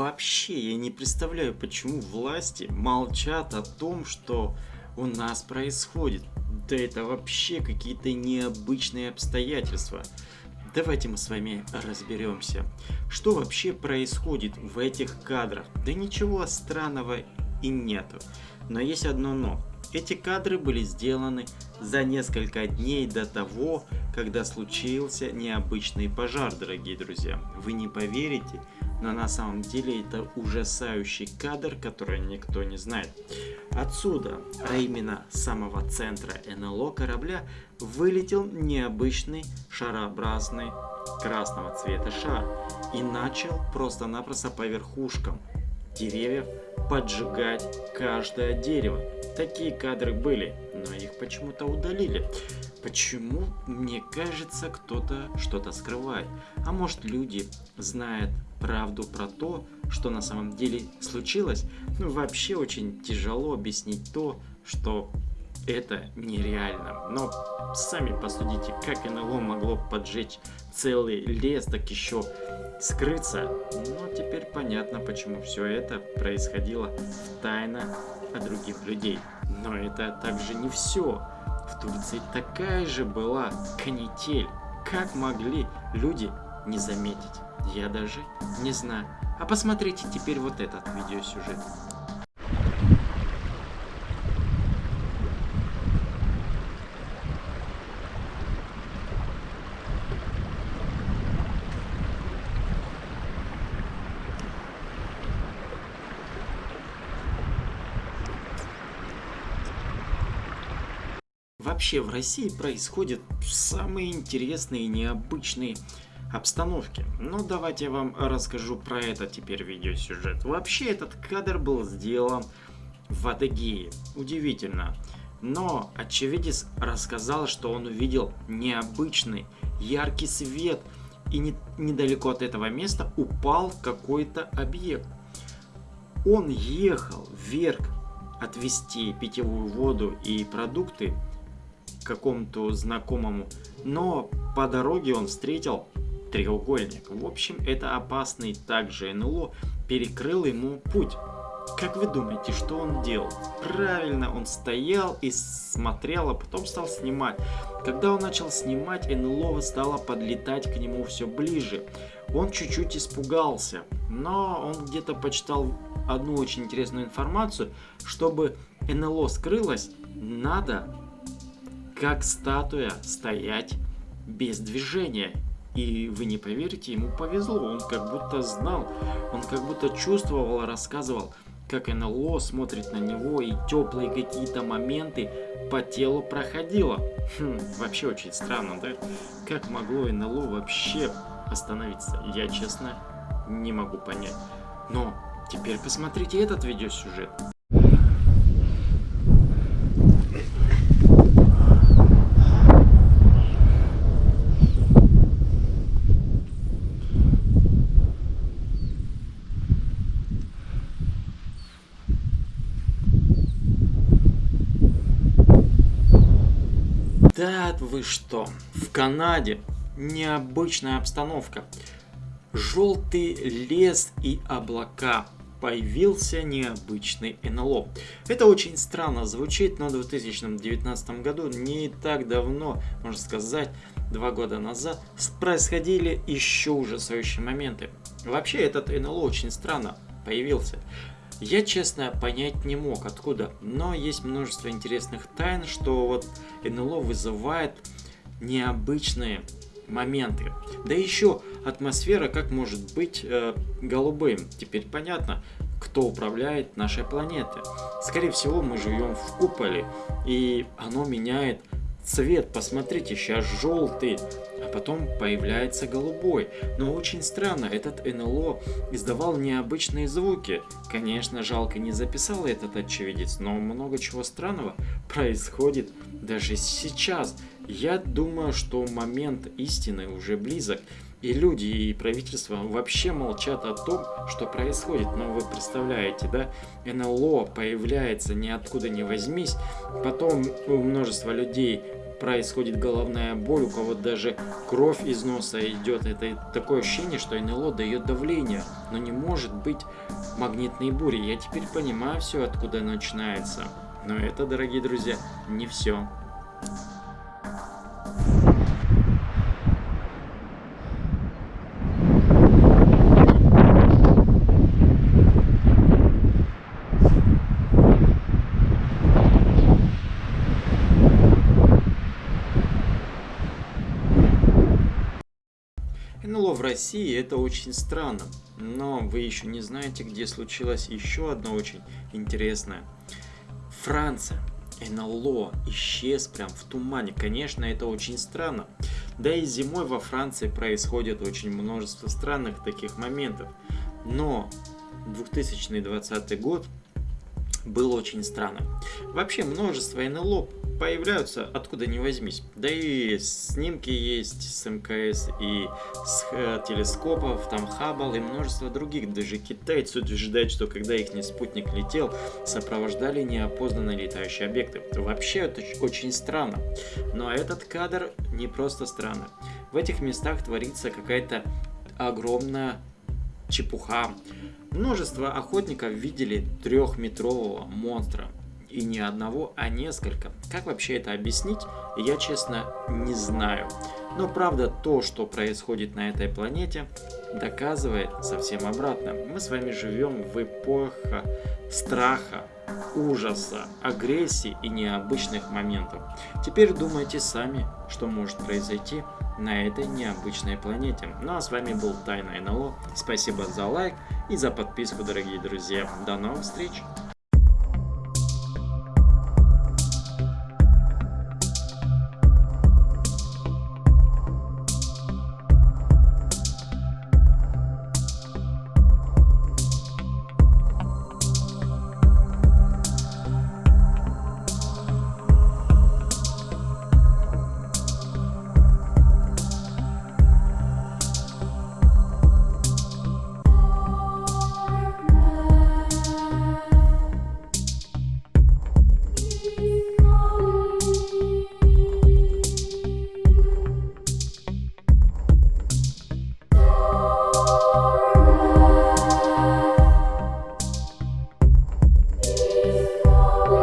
Вообще, я не представляю, почему власти молчат о том, что у нас происходит. Да это вообще какие-то необычные обстоятельства. Давайте мы с вами разберемся, что вообще происходит в этих кадрах. Да ничего странного и нету. Но есть одно но. Эти кадры были сделаны за несколько дней до того, когда случился необычный пожар, дорогие друзья. Вы не поверите, но на самом деле это ужасающий кадр, который никто не знает. Отсюда, а именно с самого центра НЛО корабля, вылетел необычный шарообразный красного цвета шар и начал просто-напросто по верхушкам деревьев поджигать каждое дерево. Такие кадры были, но их почему-то удалили. Почему, мне кажется, кто-то что-то скрывает. А может люди знают правду про то, что на самом деле случилось. Ну вообще очень тяжело объяснить то, что это нереально. Но сами посудите, как НЛО могло поджечь целый лес, так еще скрыться. Но теперь понятно, почему все это происходило тайно от других людей. Но это также не все. В Турции такая же была канитель. Как могли люди не заметить? Я даже не знаю. А посмотрите теперь вот этот видеосюжет. Вообще в России происходят самые интересные и необычные обстановки. Но давайте я вам расскажу про это теперь видеосюжет. Вообще этот кадр был сделан в Адыгее. Удивительно. Но очевидец рассказал, что он увидел необычный яркий свет и не, недалеко от этого места упал какой-то объект. Он ехал вверх отвезти питьевую воду и продукты какому-то знакомому, но по дороге он встретил треугольник. В общем, это опасный также НЛО перекрыл ему путь. Как вы думаете, что он делал? Правильно, он стоял и смотрел, а потом стал снимать. Когда он начал снимать, НЛО стало подлетать к нему все ближе. Он чуть-чуть испугался, но он где-то почитал одну очень интересную информацию. Чтобы НЛО скрылось, надо, как статуя, стоять без движения. И вы не поверите, ему повезло, он как будто знал, он как будто чувствовал, рассказывал, как НЛО смотрит на него и теплые какие-то моменты по телу проходило. Хм, вообще очень странно, да? Как могло НЛО вообще остановиться? Я, честно, не могу понять. Но теперь посмотрите этот видеосюжет. Да вы что, в Канаде необычная обстановка. Желтый лес и облака. Появился необычный НЛО. Это очень странно звучит, но в 2019 году, не так давно, можно сказать, два года назад, происходили еще ужасающие моменты. Вообще этот НЛО очень странно появился. Я, честно, понять не мог, откуда, но есть множество интересных тайн, что вот НЛО вызывает необычные моменты. Да еще атмосфера как может быть э, голубым. Теперь понятно, кто управляет нашей планетой. Скорее всего, мы живем в куполе, и оно меняет цвет. Посмотрите, сейчас желтый, потом появляется голубой. Но очень странно, этот НЛО издавал необычные звуки. Конечно, жалко не записал этот очевидец, но много чего странного происходит даже сейчас. Я думаю, что момент истины уже близок. И люди, и правительство вообще молчат о том, что происходит. Но вы представляете, да, НЛО появляется ниоткуда не возьмись, потом у множества людей происходит головная боль, у кого даже кровь из носа идет. Это такое ощущение, что НЛО дает давление, но не может быть магнитной бури. Я теперь понимаю все, откуда начинается. Но это, дорогие друзья, не все. НЛО в России это очень странно, но вы еще не знаете, где случилось еще одно очень интересное. Франция. НЛО исчез прям в тумане. Конечно, это очень странно. Да и зимой во Франции происходит очень множество странных таких моментов. Но 2020 год был очень странным. Вообще множество НЛО появляются откуда ни возьмись. Да и снимки есть с МКС и с э, телескопов, там Хаббл и множество других. Даже китайцы утверждают, что когда их спутник летел, сопровождали неопознанные летающие объекты. Вообще это очень странно. Но этот кадр не просто странно. В этих местах творится какая-то огромная чепуха. Множество охотников видели трехметрового монстра. И не одного, а несколько. Как вообще это объяснить, я честно не знаю. Но правда, то, что происходит на этой планете, доказывает совсем обратно. Мы с вами живем в эпоху страха, ужаса, агрессии и необычных моментов. Теперь думайте сами, что может произойти на этой необычной планете. Ну а с вами был Тайна НЛО. Спасибо за лайк и за подписку, дорогие друзья. До новых встреч!